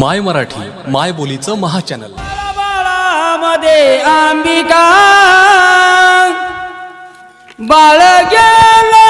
माय मराठी माय बोलीचं महाचॅनल. बाळामध्ये अंबिका बाळ गेला.